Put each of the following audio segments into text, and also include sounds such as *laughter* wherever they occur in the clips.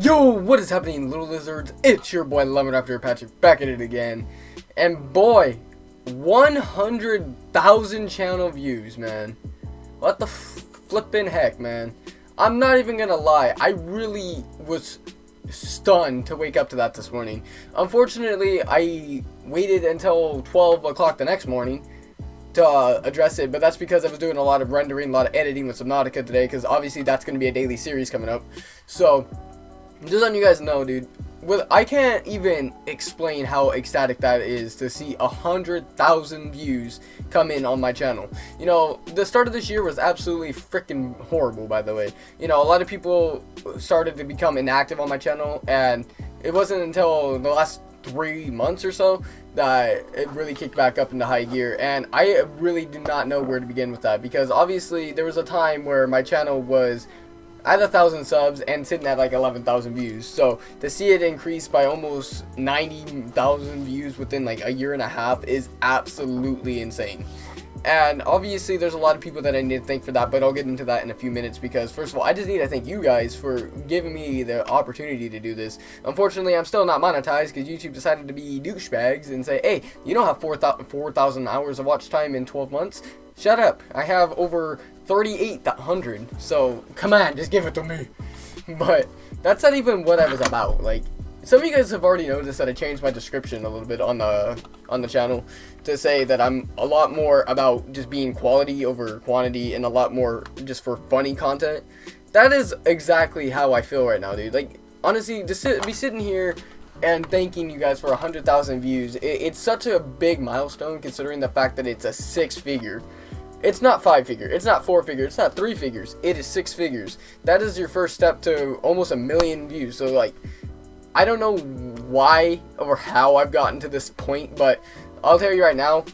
Yo, what is happening, little lizards? It's your boy Lemon Raptor Patrick back at it again. And boy, 100,000 channel views, man. What the flippin' heck, man. I'm not even gonna lie, I really was stunned to wake up to that this morning. Unfortunately, I waited until 12 o'clock the next morning to uh, address it, but that's because I was doing a lot of rendering, a lot of editing with Subnautica today, because obviously that's going to be a daily series coming up. So, just letting you guys know, dude. With I can't even explain how ecstatic that is to see a hundred thousand views come in on my channel. You know, the start of this year was absolutely freaking horrible. By the way, you know, a lot of people started to become inactive on my channel, and it wasn't until the last three months or so that it really kicked back up into high gear and I really do not know where to begin with that because obviously there was a time where my channel was at a thousand subs and sitting at like 11,000 views. So to see it increase by almost 90,000 views within like a year and a half is absolutely insane. And obviously there's a lot of people that I need to thank for that, but I'll get into that in a few minutes because first of all, I just need to thank you guys for giving me the opportunity to do this. Unfortunately, I'm still not monetized because YouTube decided to be douchebags and say, hey, you don't have 4,000 4, hours of watch time in 12 months. Shut up. I have over 3,800. So, come on, just give it to me. *laughs* But that's not even what I was about. Like, some of you guys have already noticed that I changed my description a little bit on the on the channel to say that I'm a lot more about just being quality over quantity and a lot more just for funny content. That is exactly how I feel right now, dude. Like, honestly, to sit, be sitting here and thanking you guys for 100,000 views, it, it's such a big milestone considering the fact that it's a six figure it's not five figure. It's not four figure. It's not three figures. It is six figures. That is your first step to almost a million views. So like, I don't know why or how I've gotten to this point, but I'll tell you right now,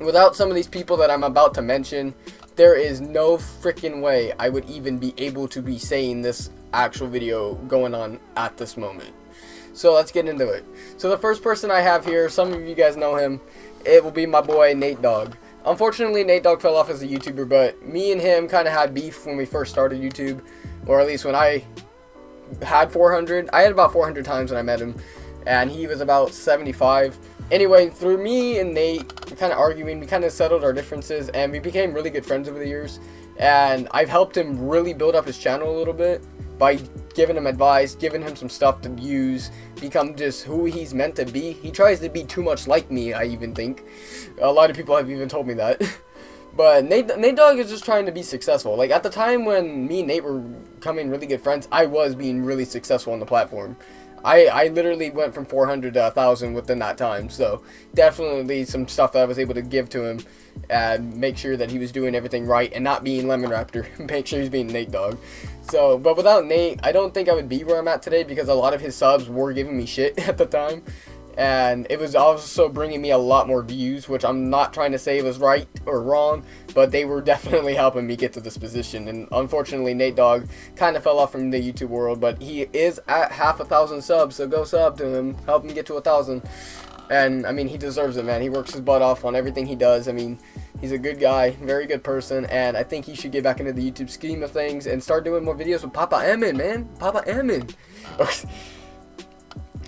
without some of these people that I'm about to mention, there is no freaking way I would even be able to be saying this actual video going on at this moment. So let's get into it. So the first person I have here, some of you guys know him, it will be my boy Nate Dogg. Unfortunately, Nate Dogg fell off as a YouTuber, but me and him kind of had beef when we first started YouTube, or at least when I had 400. I had about 400 times when I met him, and he was about 75. Anyway, through me and Nate kind of arguing, we kind of settled our differences, and we became really good friends over the years. And I've helped him really build up his channel a little bit by giving him advice, giving him some stuff to use, become just who he's meant to be. He tries to be too much like me, I even think. A lot of people have even told me that. *laughs* but Nate, Nate Dogg is just trying to be successful. Like, at the time when me and Nate were becoming really good friends, I was being really successful on the platform. I, I literally went from 400 to 1,000 within that time. So definitely some stuff that I was able to give to him and make sure that he was doing everything right and not being Lemon Raptor. *laughs* make sure he's being Nate Dogg. So, but without Nate, I don't think I would be where I'm at today because a lot of his subs were giving me shit *laughs* at the time and it was also bringing me a lot more views which I'm not trying to say was right or wrong but they were *laughs* definitely helping me get to this position. And unfortunately Nate Dogg kind of fell off from the YouTube world but he is at half a thousand subs so go sub to him. Help him get to a thousand. And I mean he deserves it man. He works his butt off on everything he does. I mean he's a good guy very good person and I think he should get back into the YouTube scheme of things and start doing more videos with Papa Emin man. Papa Emin *laughs*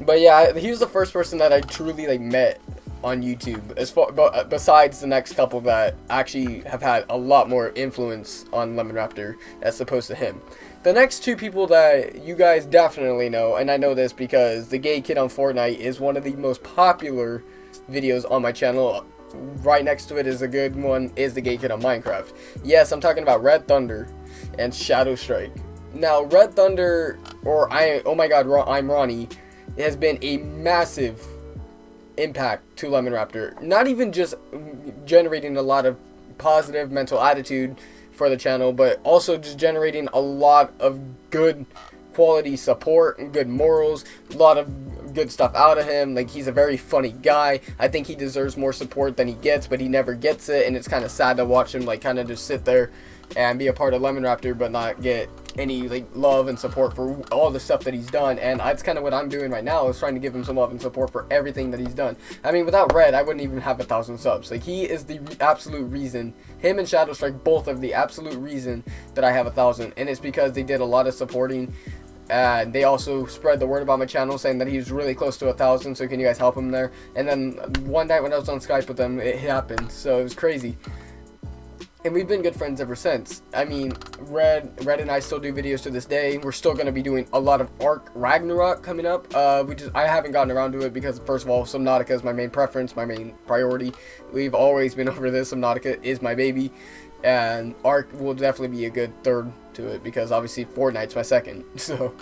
But yeah, he was the first person that I truly like met on YouTube. As far, but uh, besides the next couple that actually have had a lot more influence on Lemon Raptor as opposed to him. The next two people that you guys definitely know, and I know this because the gay kid on Fortnite is one of the most popular videos on my channel. Right next to it is a good one, is the gay kid on Minecraft. Yes, I'm talking about Red Thunder and Shadow Strike. Now, Red Thunder, or I, oh my god, I'm Ronnie, has been a massive impact to Lemon Raptor. Not even just generating a lot of positive mental attitude for the channel, but also just generating a lot of good quality support and good morals, a lot of good stuff out of him. Like he's a very funny guy. I think he deserves more support than he gets, but he never gets it, and it's kind of sad to watch him like kind of just sit there and be a part of Lemon Raptor, but not get any like love and support for all the stuff that he's done. And that's kind of what I'm doing right now is trying to give him some love and support for everything that he's done. I mean without Red I wouldn't even have a thousand subs. Like he is the absolute reason. Him and Shadow Strike both of the absolute reason that I have a thousand. And it's because they did a lot of supporting and they also spread the word about my channel saying that he was really close to a thousand so can you guys help him there? And then one night when I was on Skype with them it happened. So it was crazy and we've been good friends ever since. I mean, Red, Red and I still do videos to this day. We're still going to be doing a lot of Ark Ragnarok coming up. Uh, we just, I haven't gotten around to it because, first of all, Subnautica is my main preference, my main priority. We've always been *laughs* over this. Subnautica is my baby, and Ark will definitely be a good third to it because obviously Fortnite's my second. *laughs* So,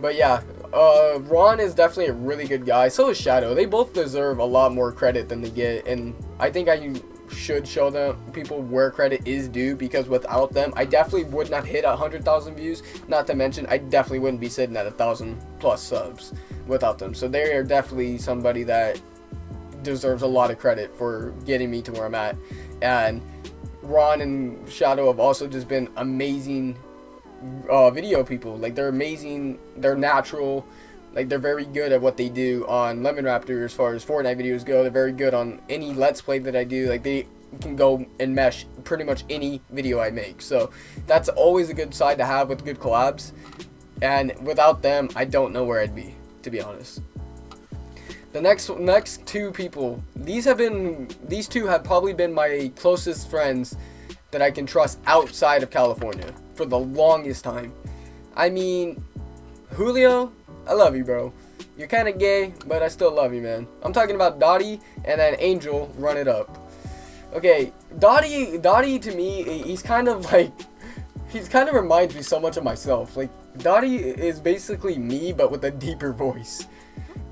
but yeah, uh, Ron is definitely a really good guy. So is Shadow. They both deserve a lot more credit than they get, and I think I should show them people where credit is due because without them, I definitely would not hit a hundred thousand views. Not to mention, I definitely wouldn't be sitting at a thousand plus subs without them. So they are definitely somebody that deserves a lot of credit for getting me to where I'm at. And Ron and Shadow have also just been amazing uh, video people. Like they're amazing. They're natural. Like they're very good at what they do on Lemon Raptor as far as Fortnite videos go. They're very good on any Let's Play that I do. Like they can go and mesh pretty much any video I make. So that's always a good side to have with good collabs. And without them, I don't know where I'd be, to be honest. The next next two people, these have been these two have probably been my closest friends that I can trust outside of California for the longest time. I mean, Julio I love you, bro. You're kind of gay, but I still love you, man. I'm talking about Dottie and then Angel, run it up. Okay, Dottie, Dottie to me, he's kind of *laughs* like, he's kind of reminds me so much of myself. Like, Dottie is basically me, but with a deeper voice.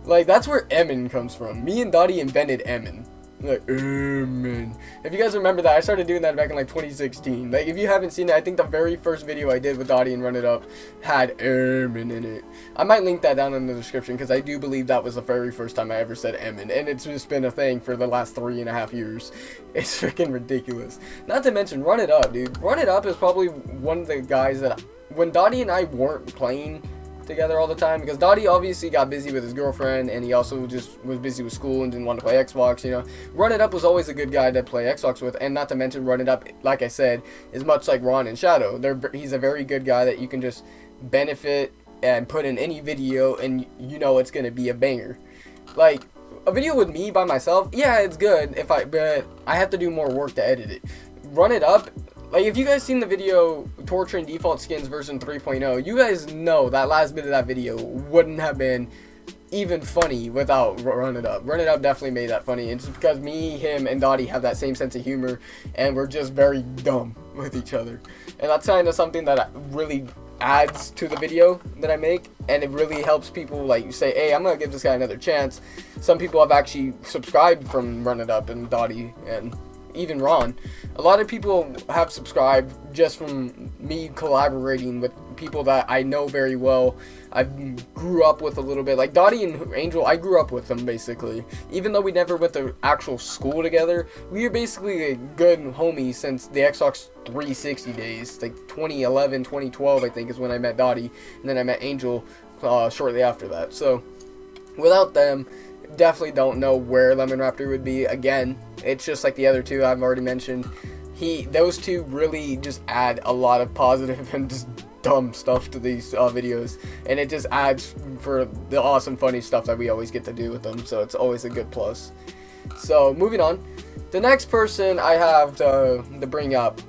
Like, that's where Emin comes from. Me and Dottie invented Emin. Like, oh, man. If you guys remember that, I started doing that back in like 2016. Like, if you haven't seen it, I think the very first video I did with Dottie and Run It Up had oh, Ermin in it. I might link that down in the description because I do believe that was the very first time I ever said oh, Emin. And it's just been a thing for the last three and a half years. *laughs* It's freaking ridiculous. Not to mention, Run It Up, dude. Run It Up is probably one of the guys that, when Dottie and I weren't playing together all the time because Dottie obviously got busy with his girlfriend and he also just was busy with school and didn't want to play Xbox, you know. Run It Up was always a good guy to play Xbox with and not to mention Run It Up, like I said, is much like Ron and Shadow. They're, he's a very good guy that you can just benefit and put in any video and you know it's going to be a banger. Like, a video with me by myself, yeah, it's good if I, but I have to do more work to edit it. Run It Up like, if you guys seen the video, Torture and Default Skins version 3.0, you guys know that last bit of that video wouldn't have been even funny without Run It Up. Run It Up definitely made that funny. It's because me, him, and Dottie have that same sense of humor, and we're just very dumb with each other. And that's kind of something that really adds to the video that I make, and it really helps people, like, you say, hey, I'm to give this guy another chance. Some people have actually subscribed from Run It Up and Dottie, and even Ron. A lot of people have subscribed just from me collaborating with people that I know very well. I grew up with a little bit. Like Dottie and Angel, I grew up with them basically. Even though we never went to actual school together, we were basically a good homies since the Xbox 360 days. Like 2011, 2012, I think is when I met Dottie. And then I met Angel uh, shortly after that. So without them, definitely don't know where Lemon Raptor would be. Again, it's just like the other two I've already mentioned. He, those two really just add a lot of positive *laughs* and just dumb stuff to these uh, videos, and it just adds for the awesome, funny stuff that we always get to do with them. So it's always a good plus. So moving on, the next person I have to, to bring up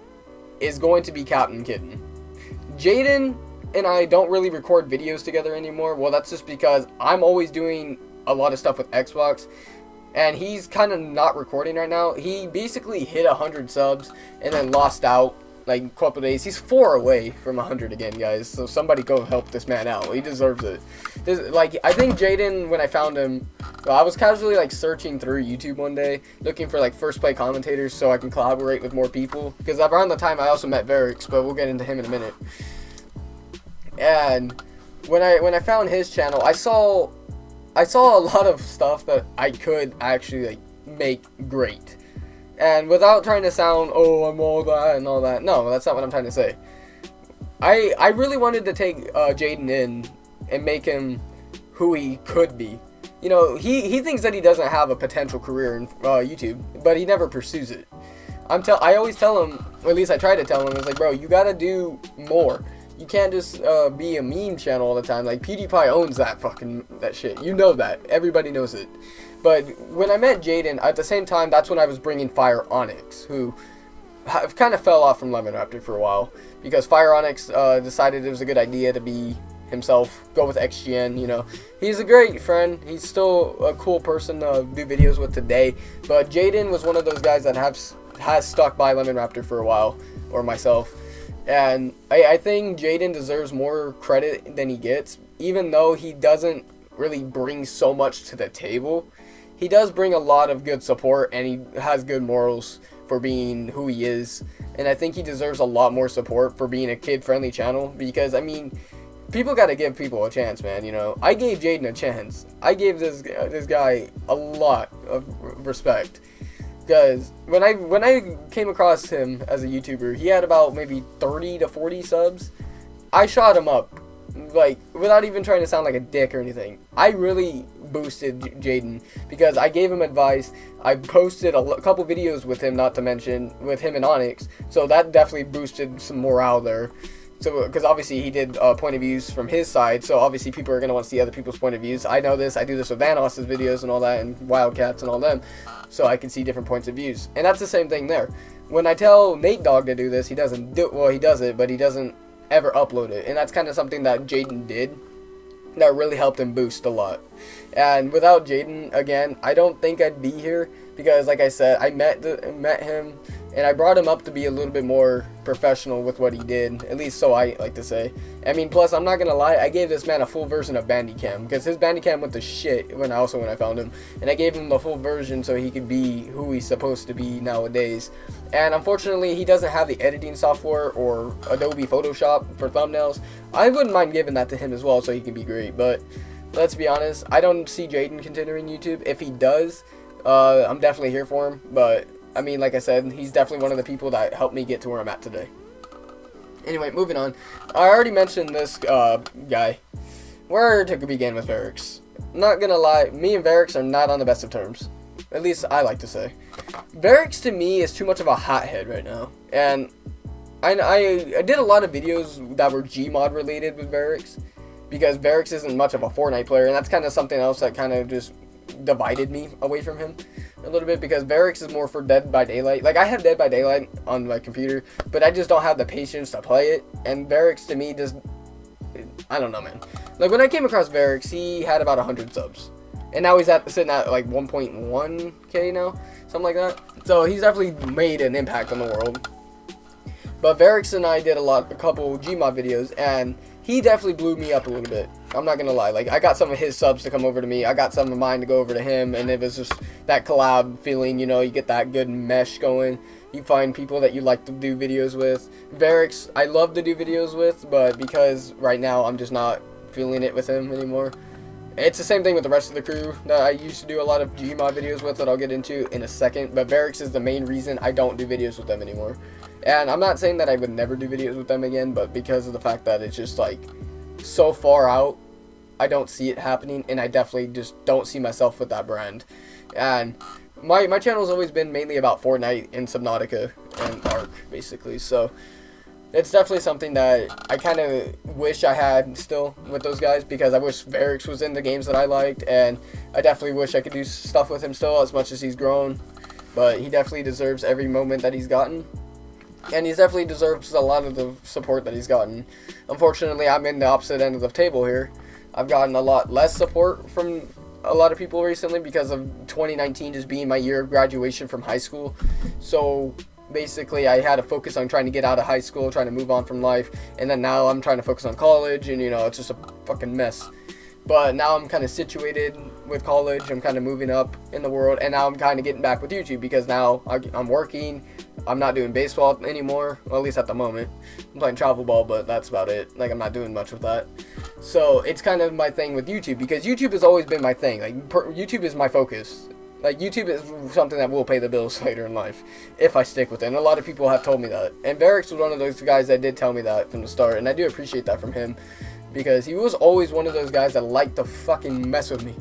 is going to be Captain Kitten. Jaden and I don't really record videos together anymore. Well, that's just because I'm always doing a lot of stuff with Xbox. And he's kind of not recording right now. He basically hit 100 subs and then lost out like a couple days. He's four away from 100 again, guys. So somebody go help this man out. He deserves it. This, like, I think Jaden, when I found him, I was casually like searching through YouTube one day, looking for like first play commentators so I can collaborate with more people. Because around the time I also met Varix, but we'll get into him in a minute. And when I when I found his channel, I saw I saw a lot of stuff that I could actually like make great. And without trying to sound, oh, I'm all that and all that. No, that's not what I'm trying to say. I I really wanted to take uh, Jaden in and make him who he could be. You know, he, he thinks that he doesn't have a potential career in uh, YouTube, but he never pursues it. I'm tell I always tell him, or at least I try to tell him, it's like, bro, you gotta do more. You can't just uh, be a meme channel all the time. Like PewDiePie owns that fucking that shit. You know that. Everybody knows it. But when I met Jaden, at the same time, that's when I was bringing Fire Onyx, who have kind of fell off from Lemon Raptor for a while because Fire Onyx uh, decided it was a good idea to be himself, go with XGN, you know. He's a great friend. He's still a cool person to do videos with today. But Jaden was one of those guys that has, has stuck by Lemon Raptor for a while, or myself. And I, I think Jaden deserves more credit than he gets, even though he doesn't really bring so much to the table. He does bring a lot of good support, and he has good morals for being who he is. And I think he deserves a lot more support for being a kid-friendly channel, because, I mean, people got to give people a chance, man. You know, I gave Jaden a chance. I gave this this guy a lot of respect because when I when I came across him as a YouTuber, he had about maybe 30 to 40 subs. I shot him up like without even trying to sound like a dick or anything. I really boosted Jaden because I gave him advice. I posted a couple videos with him, not to mention with him and Onyx, so that definitely boosted some morale there. So, because obviously he did uh, point of views from his side, so obviously people are going to want to see other people's point of views. I know this, I do this with Vanoss's videos and all that, and Wildcats and all them, so I can see different points of views. And that's the same thing there. When I tell Nate Dogg to do this, he doesn't do well, he does it, but he doesn't ever upload it. And that's kind of something that Jaden did that really helped him boost a lot. And without Jaden, again, I don't think I'd be here because, like I said, I met the, met him and I brought him up to be a little bit more professional with what he did, at least so I like to say. I mean, plus, I'm not gonna lie, I gave this man a full version of Bandicam, because his Bandicam went to shit when also when I found him, and I gave him the full version so he could be who he's supposed to be nowadays. And unfortunately, he doesn't have the editing software or Adobe Photoshop for thumbnails. I wouldn't mind giving that to him as well so he can be great, but let's be honest, I don't see Jaden continuing YouTube. If he does, uh, I'm definitely here for him, but I mean, like I said, he's definitely one of the people that helped me get to where I'm at today. Anyway, moving on. I already mentioned this uh, guy. Where to begin with Varix? Not gonna lie, me and Varix are not on the best of terms. At least I like to say. Varix to me is too much of a hothead right now. And I, I, I did a lot of videos that were Gmod related with Varix. Because Varix isn't much of a Fortnite player. And that's kind of something else that kind of just divided me away from him a little bit because Varix is more for Dead by Daylight. Like I have Dead by Daylight on my computer, but I just don't have the patience to play it. And Varix to me just, I don't know, man. Like when I came across Varix, he had about 100 subs, and now he's at sitting at like 1.1k now, something like that. So he's definitely made an impact on the world. But Varix and I did a lot, a couple Gmod videos, and he definitely blew me up a little bit. I'm not gonna lie. Like I got some of his subs to come over to me. I got some of mine to go over to him, and it was just that collab feeling. You know, you get that good mesh going. You find people that you like to do videos with. Varix, I love to do videos with, but because right now I'm just not feeling it with him anymore. It's the same thing with the rest of the crew that I used to do a lot of Gmod videos with that I'll get into in a second. But Varix is the main reason I don't do videos with them anymore. And I'm not saying that I would never do videos with them again, but because of the fact that it's just like so far out, I don't see it happening, and I definitely just don't see myself with that brand. And my my has always been mainly about Fortnite and Subnautica and Ark, basically. So it's definitely something that I kind of wish I had still with those guys because I wish Varix was in the games that I liked, and I definitely wish I could do stuff with him still as much as he's grown. But he definitely deserves every moment that he's gotten, and he definitely deserves a lot of the support that he's gotten. Unfortunately, I'm in the opposite end of the table here. I've gotten a lot less support from a lot of people recently because of 2019 just being my year of graduation from high school. So basically I had to focus on trying to get out of high school, trying to move on from life, and then now I'm trying to focus on college, and you know, it's just a fucking mess. But now I'm kind of situated with college, I'm kind of moving up in the world, and now I'm kind of getting back with YouTube because now I'm working, I'm not doing baseball anymore, well, at least at the moment. I'm playing travel ball, but that's about it. Like, I'm not doing much with that. So, it's kind of my thing with YouTube because YouTube has always been my thing. Like, YouTube is my focus. Like, YouTube is something that will pay the bills *laughs* later in life, if I stick with it. And a lot of people have told me that. And Varix was one of those guys that did tell me that from the start, and I do appreciate that from him. Because he was always one of those guys that liked to fucking mess with me.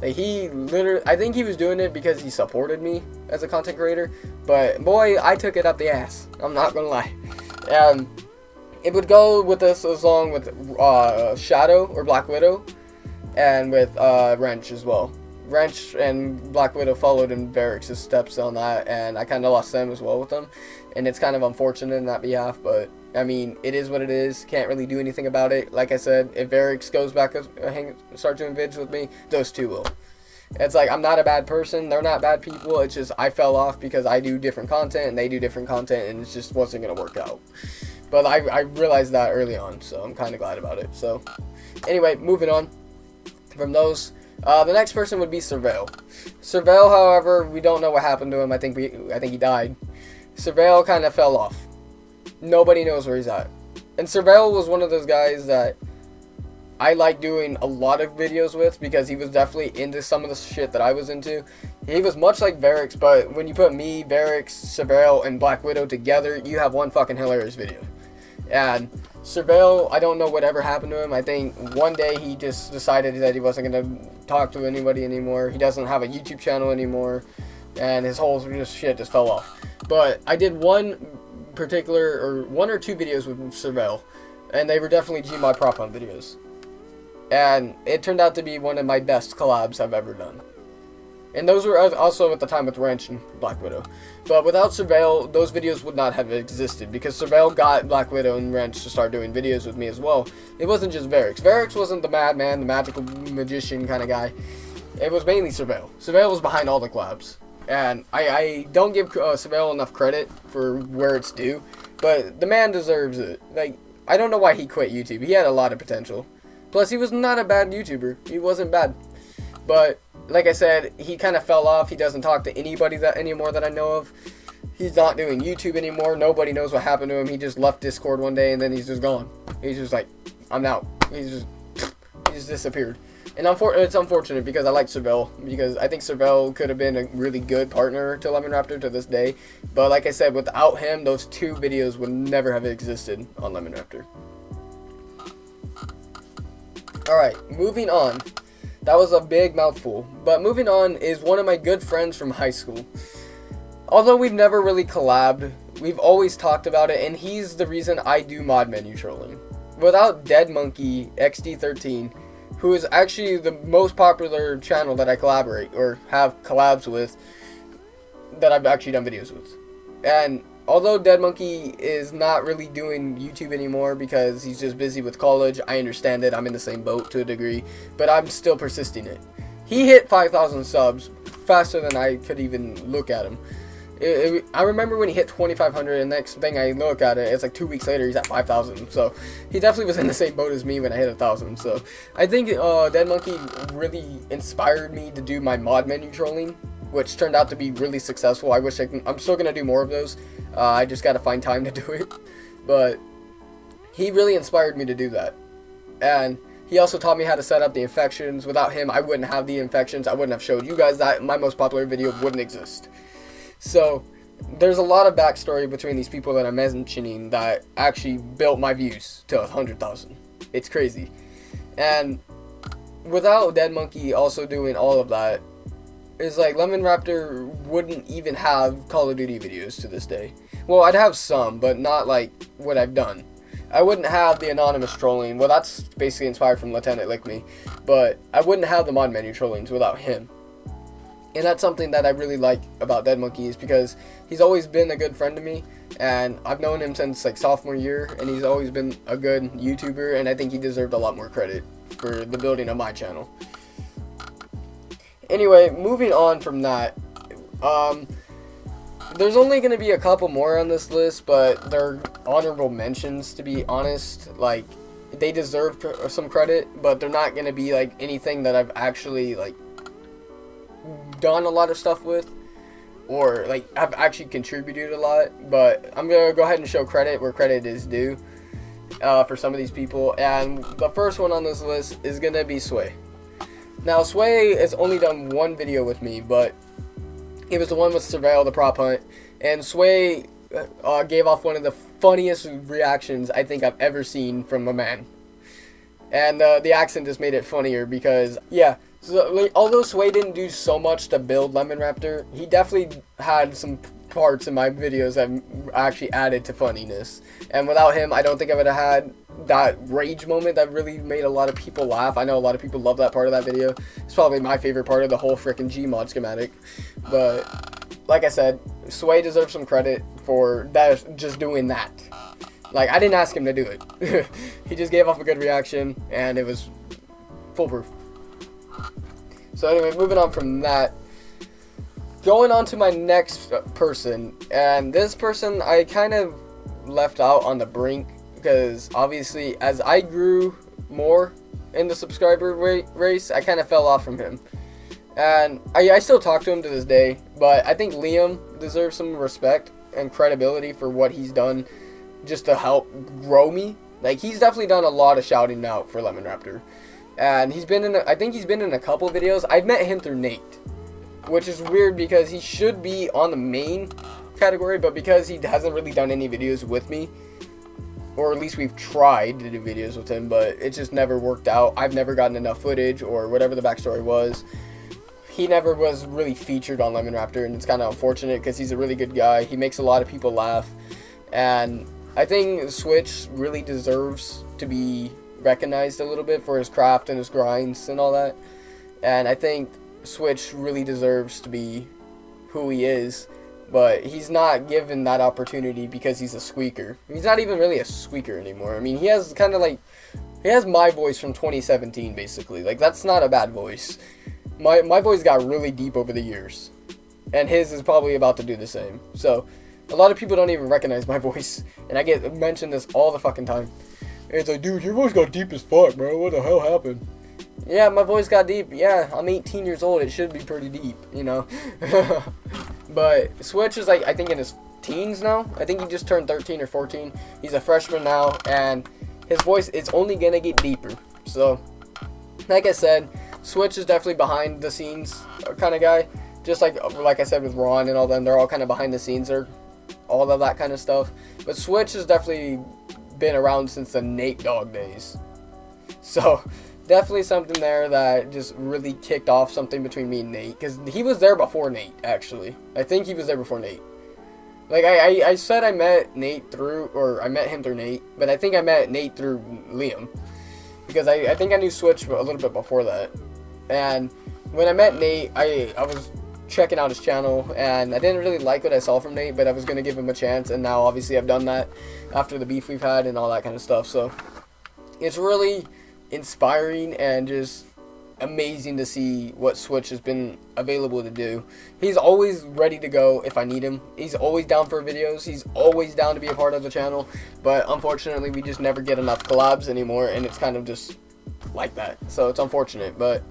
Like, he literally, I think he was doing it because he supported me as a content creator. But, boy, I took it up the ass. I'm not gonna lie. *laughs* Um, it would go with this along with uh, Shadow or Black Widow, and with uh, Wrench as well. Wrench and Black Widow followed in Varix steps on that, and I kind of lost them as well with them, and it's kind of unfortunate in that behalf, but I mean, it is what it is. Can't really do anything about it. Like I said, if Varix goes back and hang, start doing vids with me, those two will. It's like I'm not a bad person. They're not bad people. It's just I fell off because I do different content and they do different content, and it just wasn't gonna work out. But I, I realized that early on, so I'm kind of glad about it. So, anyway, moving on from those. Uh, the next person would be Surveil. Surveil, however, we don't know what happened to him. I think we, I think he died. Surveil kind of fell off. Nobody knows where he's at. And Surveil was one of those guys that I like doing a lot of videos with because he was definitely into some of the shit that I was into. He was much like Varix, but when you put me, Varix, Surveil, and Black Widow together, you have one fucking hilarious video. And Surveil, I don't know whatever happened to him. I think one day he just decided that he wasn't going to talk to anybody anymore. He doesn't have a YouTube channel anymore. And his whole just shit just fell off. But I did one particular, or one or two videos with Surveil. And they were definitely Gmod Prop Hunt videos. And it turned out to be one of my best collabs I've ever done. And those were also at the time with Wrench and Black Widow. But without Surveil, those videos would not have existed because Surveil got Black Widow and Wrench to start doing videos with me as well. It wasn't just Varix. Varix wasn't the madman, the magical magician kind of guy. It was mainly Surveil. Surveil was behind all the collabs. And I, I don't give uh, Surveil enough credit for where it's due, but the man deserves it. Like, I don't know why he quit YouTube. He had a lot of potential. Plus, he was not a bad YouTuber. He wasn't bad. But like I said, he kind of fell off. He doesn't talk to anybody that anymore that I know of. He's not doing YouTube anymore. Nobody knows what happened to him. He just left Discord one day and then he's just gone. He's just like, I'm out. He's just, he just disappeared. And it's unfortunate because I like Surveil because I think Surveil could have been a really good partner to Lemon Raptor to this day. But like I said, without him, those two videos would never have existed on Lemon Raptor. Alright, moving on. That was a big mouthful. But moving on is one of my good friends from high school. Although we've never really collabed, we've always talked about it, and he's the reason I do mod menu trolling. Without Dead Monkey XD13, who is actually the most popular channel that I collaborate or have collabs with, that I've actually done videos with. And although Dead Monkey is not really doing YouTube anymore because he's just busy with college, I understand it. I'm in the same boat to a degree, but I'm still persisting it. He hit 5,000 subs faster than I could even look at him. It, it, I remember when he hit 2,500, and next thing I look at it, it's like two weeks later, he's at 5,000. So he definitely was in the same boat as me when I hit 1,000. So I think uh, Dead Monkey really inspired me to do my mod menu trolling, which turned out to be really successful. I wish I can, I'm still going to do more of those. Uh, I just got to find time to do it. But he really inspired me to do that. And he also taught me how to set up the infections. Without him, I wouldn't have the infections. I wouldn't have showed you guys that. My most popular video wouldn't exist. So, there's a lot of backstory between these people that I'm mentioning that actually built my views to 100,000. It's crazy. And without Dead Monkey also doing all of that, it's like Lemon Raptor wouldn't even have Call of Duty videos to this day. Well, I'd have some, but not like what I've done. I wouldn't have the anonymous trolling. Well, that's basically inspired from Lieutenant Lick Me. But I wouldn't have the mod menu trollings without him. And that's something that I really like about Dead Monkeys because he's always been a good friend to me. And I've known him since like sophomore year. And he's always been a good YouTuber. And I think he deserved a lot more credit for the building of my channel. Anyway, moving on from that. Um, there's only going to be a couple more on this list, but they're honorable mentions, to be honest. Like, they deserve some credit, but they're not going to be, like, anything that I've actually, like, done a lot of stuff with. Or, like, I've actually contributed a lot. But I'm going to go ahead and show credit where credit is due uh, for some of these people. And the first one on this list is going to be Sway. Now, Sway has only done one video with me, but it was the one with Surveil the prop hunt, and Sway uh, gave off one of the funniest reactions I think I've ever seen from a man. And uh, the accent just made it funnier because, yeah, so, like, although Sway didn't do so much to build Lemon Raptor, he definitely had some parts in my videos that actually added to funniness. And without him, I don't think I would have had that rage moment that really made a lot of people laugh. I know a lot of people love that part of that video. It's probably my favorite part of the whole freaking Gmod schematic. But like I said, Sway deserves some credit for that just doing that. Like I didn't ask him to do it. *laughs* he just gave off a good reaction and it was foolproof. So anyway, moving on from that, going on to my next person, and this person I kind of left out on the brink because obviously as I grew more in the subscriber race, I kind of fell off from him. And I, I still talk to him to this day, but I think Liam deserves some respect and credibility for what he's done just to help grow me. Like, he's definitely done a lot of shouting out for Lemon Raptor and he's been in. A, I think he's been in a couple videos. I've met him through Nate, which is weird because he should be on the main category, but because he hasn't really done any videos with me, or at least we've tried to do videos with him, but it just never worked out. I've never gotten enough footage or whatever the backstory was. He never was really featured on Lemon Raptor, and it's kind of unfortunate because he's a really good guy. He makes a lot of people laugh, and I think Switch really deserves to be recognized a little bit for his craft and his grinds and all that. And I think Switch really deserves to be who he is, but he's not given that opportunity because he's a squeaker. He's not even really a squeaker anymore. I mean, he has kind of like he has my voice from 2017 basically. Like that's not a bad voice. My my voice got really deep over the years. And his is probably about to do the same. So, a lot of people don't even recognize my *laughs* voice, and I get mentioned this all the fucking time. It's like, dude, your voice got deep as fuck, bro. What the hell happened? Yeah, my voice got deep. Yeah, I'm 18 years old. It should be pretty deep, you know. *laughs* but Switch is like, I think in his teens now. I think he just turned 13 or 14. He's a freshman now, and his voice is only gonna get deeper. So, like I said, Switch is definitely behind the scenes uh, kind of guy. Just like uh, like I said with Ron and all them, they're all kind of behind the scenes or all of that kind of stuff. But Switch has definitely been around since the Nate Dogg days. *laughs* So, definitely something there that just really kicked off something between me and Nate. Because he was there before Nate, actually. I think he was there before Nate. Like, I, I, I said I met Nate through, or I met him through Nate, but I think I met Nate through Liam. Because I, I think I knew Switch a little bit before that. And when I met Nate, I, I was checking out his channel and I didn't really like what I saw from Nate but I was going to give him a chance and now obviously I've done that after the beef we've had and all that kind of stuff so it's really inspiring and just amazing to see what Switch has been available to do. He's always ready to go if I need him. He's always down for videos. He's always down to be a part of the channel. But unfortunately, we just never get enough collabs anymore. And it's kind of just like that. So it's unfortunate. But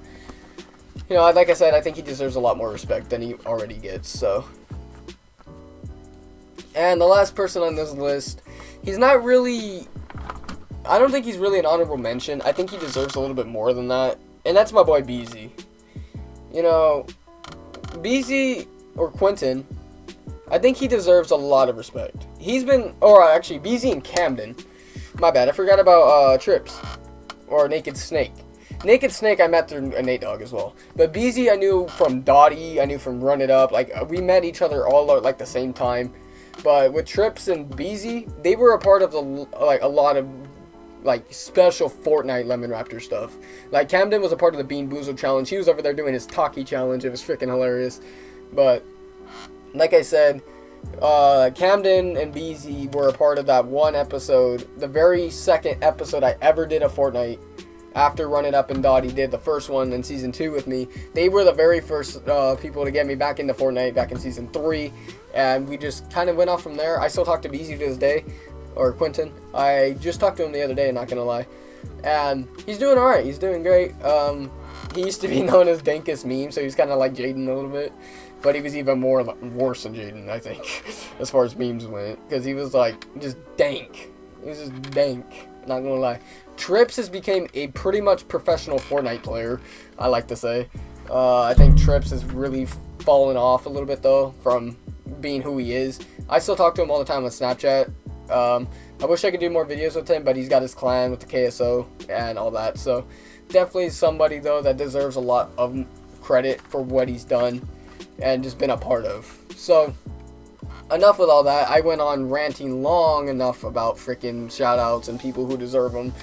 you know, like I said, I think he deserves a lot more respect than he already gets, so. And the last person on this list, he's not really, I don't think he's really an honorable mention. I think he deserves a little bit more than that, and that's my boy Beezy. You know, Beezy, or Quentin, I think he deserves a lot of respect. He's been, or actually, Beezy and Camden. My bad, I forgot about uh, Trips, or Naked Snake. Naked Snake I met through a Nate Dogg as well. But Beezy I knew from Dottie, I knew from Run It Up. Like, uh, we met each other all at, like, the same time. But with Trips and Beezy, they were a part of the, like, a lot of, like, special Fortnite Lemon Raptor stuff. Like, Camden was a part of the Bean Boozle Challenge. He was over there doing his Taki Challenge. It was freaking hilarious. But, like I said, uh, Camden and Beezy were a part of that one episode. The very second episode I ever did a Fortnite after running up and Dottie did the first one in season two with me. They were the very first uh, people to get me back into Fortnite back in season three, and we just kind of went off from there. I still talk to Beezy to this day, or Quentin. I just talked to him the other day, not gonna lie, and he's doing all right. He's doing great. Um, he used to be *laughs* known as Dankus Meme, so he's kind of like Jaden a little bit. But he was even more worse than Jaden, I think, *laughs* as far as memes went. Because he was like, just dank. He was just dank. Not gonna lie. Trips has become a pretty much professional Fortnite player, I like to say. Uh, I think Trips has really fallen off a little bit, though, from being who he is. I still talk to him all the time on Snapchat. Um, I wish I could do more videos with him, but he's got his clan with the KSO and all that. So, definitely somebody, though, that deserves a lot of credit for what he's done and just been a part of. So, enough with all that. I went on ranting long enough about freaking shoutouts and people who deserve them.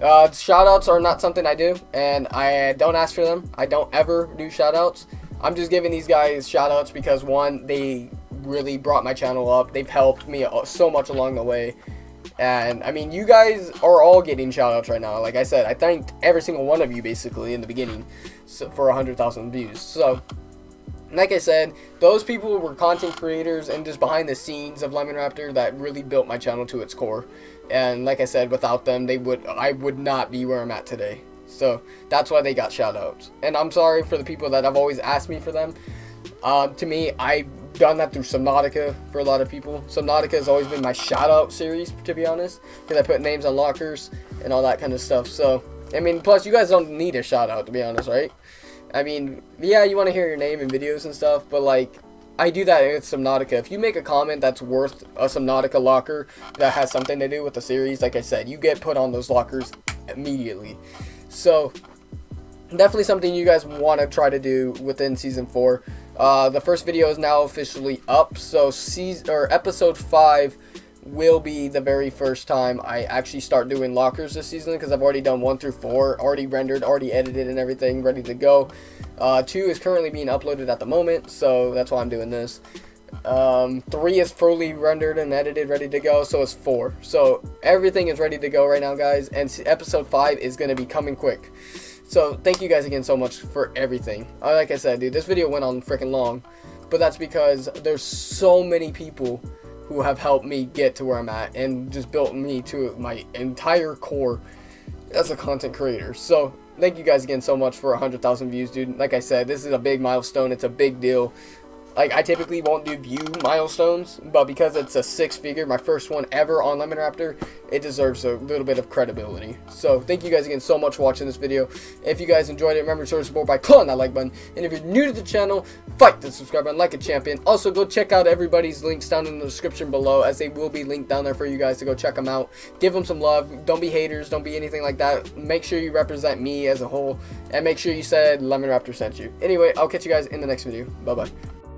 Uh, shoutouts are not something I do, and I don't ask for them. I don't ever do shoutouts. I'm just giving these guys shoutouts because one, they really brought my channel up. They've helped me so much along the way. And I mean, you guys are all getting shoutouts right now. Like I said, I thanked every single one of you basically in the beginning so, for 100,000 views. So, like I said, those people were content creators and just behind the scenes of Lemon Raptor that really built my channel to its core. And like I said, without them, they would I would not be where I'm at today. So that's why they got shoutouts. And I'm sorry for the people that have always asked me for them. Uh, to me, I've done that through Subnautica for a lot of people. Subnautica has always been my shoutout series, to be honest, because I put names on lockers and all that kind of stuff. So, I mean, plus you guys don't need a shoutout, to be honest, right? I mean, yeah, you want to hear your name in videos and stuff, but like, I do that with Subnautica. If you make a comment that's worth a Subnautica locker that has something to do with the series, like I said, you get put on those lockers immediately. So, definitely something you guys want to try to do within season four. Uh, the first video is now officially up, so season or episode five will be the very first time I actually start doing lockers this season because I've already done one through four, already rendered, already edited, and everything ready to go. Uh, two is currently being uploaded at the moment, so that's why I'm doing this. Um, three is fully rendered and edited, ready to go, so it's four. So everything is ready to go right now, guys, and episode five is going to be coming quick. So thank you guys again so much for everything. Uh, like I said, dude, this video went on freaking long, but that's because there's so many people who have helped me get to where I'm at and just built me to my entire core as a content creator. So thank you guys again so much for 100,000 views, dude. Like I said, this is a big milestone. It's a big deal. Like, I typically won't do view milestones, but because it's a six figure, my first one ever on Lemon Raptor, it deserves a little bit of credibility. So, thank you guys again so much for watching this video. If you guys enjoyed it, remember to support by clicking that like button. And if you're new to the channel, fight the subscribe button like a champion. Also, go check out everybody's links down in the description below, as they will be linked down there for you guys to go check them out. Give them some love. Don't be haters. Don't be anything like that. Make sure you represent me as a whole, and make sure you said Lemon Raptor sent you. Anyway, I'll catch you guys in the next video. Bye-bye.